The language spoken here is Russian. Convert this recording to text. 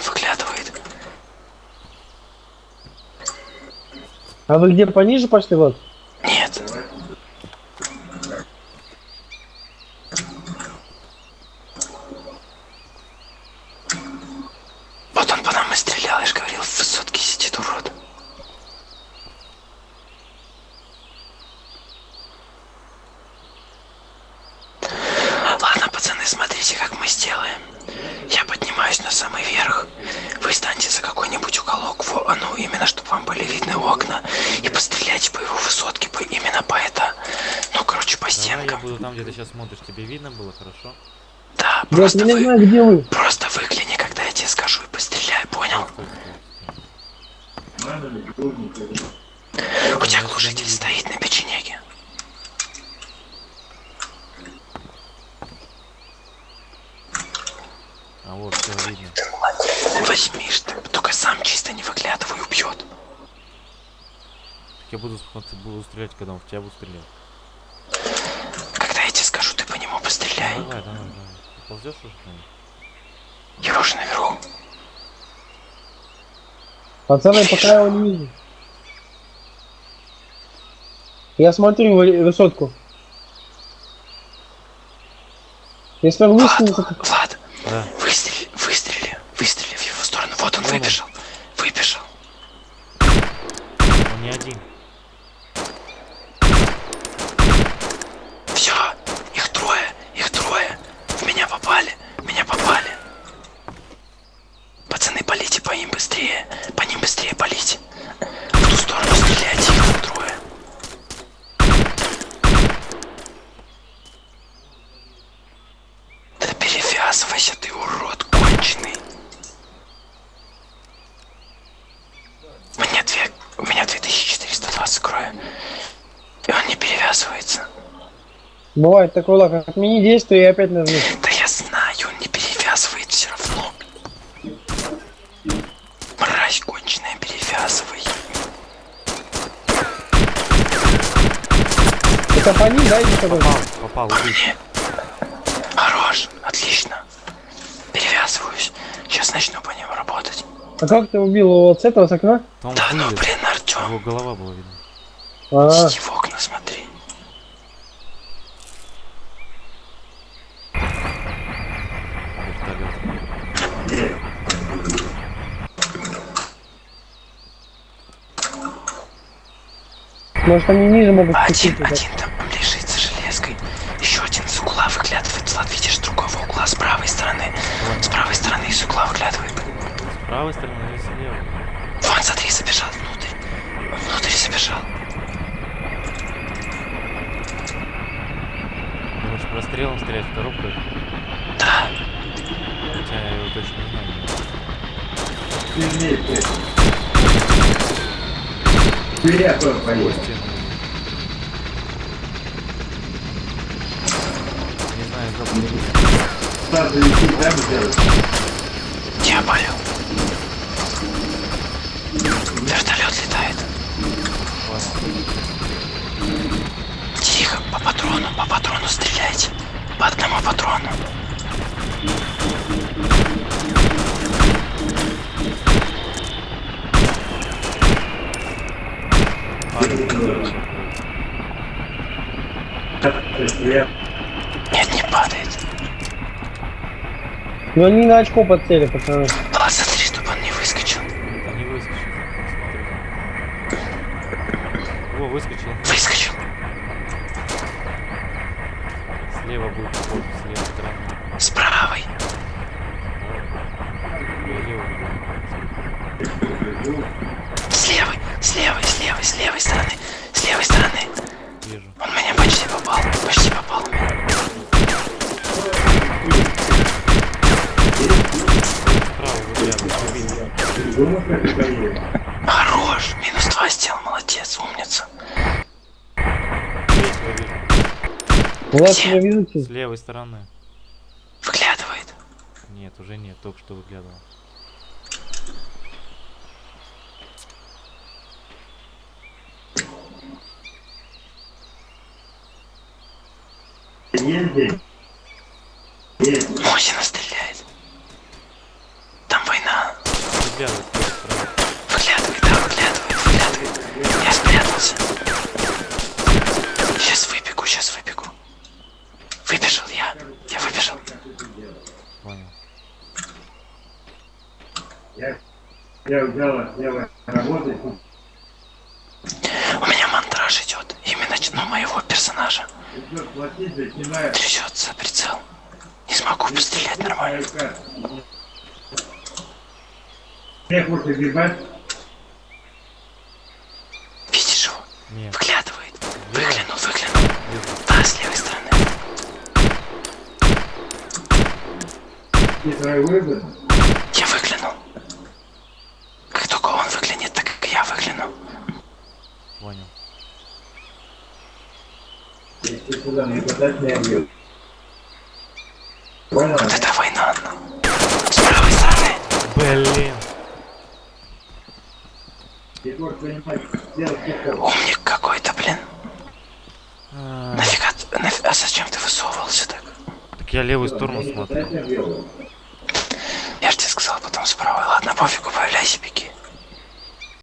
выглядывает. А вы где пониже пошли вот? Нет. Вот он по нам и стрелял, я же говорил, в высотке сидит урод. Ладно, пацаны, смотрите, как мы сделаем. Я поднимаюсь на самый верх. Вы станьте за какой-нибудь уголок, во- а ну, именно, чтобы вам были видны окна. И постреляйте по его высотке, по, именно по это. Ну, короче, по Давай я стенкам. буду там, где ты сейчас смотришь. Тебе видно было, хорошо? Да, просто вы, знаю, где вы. просто выгляни, когда я тебе скажу, и постреляй, понял? Стой, У тебя глушитель не стоит на печенеге. А вот, все видно. Возьмишь ты, только сам чисто не выглядывай, убьет. Так я буду, буду стрелять, когда он в тебя будет стрелять. Когда я тебе скажу, ты по нему постреляй. Давай, давай, давай. Ты ползешь уже? к нему? Я уже наверху. Пацаны, пока я его не вижу. Я смотрю вы- высотку. Если он высунется. Влад, Да. выстрели, выстрели, выстрели в его сторону. Вот он Вон он. выбежал, выбежал. Он не один. Все, их трое, их трое. В меня попали, в меня попали. Пацаны, полите по ним быстрее, по ним быстрее полите. В ту сторону стреляйте, их там трое. Да перевязывайся ты, урод конченый. У меня две, у меня 2420 крови. И он не перевязывается. Бывает такой лак, отмени действие и опять нажми. Да я знаю, он не перевязывает все равно. Мразь конченая, перевязывай. Это по ним, да, что Попал, попал, По мне. Хорош, отлично. Перевязываюсь. Сейчас начну по ним работать. А как ты убил его вот с этого, с окна? Там Да ну, блин, Артем, Его голова была видна. А, иди в окна смотри. Вертолет. Может они ниже могут Один, один там лежит за железкой. Еще один с угла выглядывает. Влад, видишь, с другого угла, с правой стороны. С правой стороны из угла выглядывает. С правой стороны или слева? Вон, смотри, забежал внутрь. Он внутрь забежал. Думаешь, прострелом стрелять в коробку? Да. Хотя я его точно не знаю. Какой стены? Не знаю, запах. Я болю. Вертолет летает. Тихо, по патрону, по патрону стреляйте. По одному патрону. Нет, Но они на очко подсели, пацаны. Влад, смотри, чтобы он не выскочил. Да не выскочил. Смотри. Во, выскочил. Выскочил. Слева будет вход, с левой стороны. С правой. Я левый вижу. С левой, Хорош. Минус два сделал. Молодец. Умница. Тебя видите? С левой стороны. Выглядывает. Нет, уже нет, только что выглядывал. Мосина стреляет. Там война. Выглядывает. Выглядывай, да, выглядывай, выглядывай. Я спрятался. Сейчас выбегу, сейчас выбегу. Выбежал я. Я выбежал. Понял. Я, я взяла, я работать. У меня мантраж идет. Именно ну, моего персонажа. Трясется прицел. Не смогу пострелять нормально. Видишь его? Нет, Выглядывает. Выглянул, выглянул. вижу. Да, с левой стороны. Ты твой выбор. Я выглянул. Как только он выглянет, так как я выгляну. Понял. Если сюда не подать, не убью. Понял? Вот это война. С правой стороны. Блин. Ты можешь понимать, сделать тихо. Умник какой-то, блин. А, Нафига, а зачем ты высовывался так? Так я левую сторону смотрю. Я же тебе сказал потом с правой. Ладно, пофигу, появляйся, беги.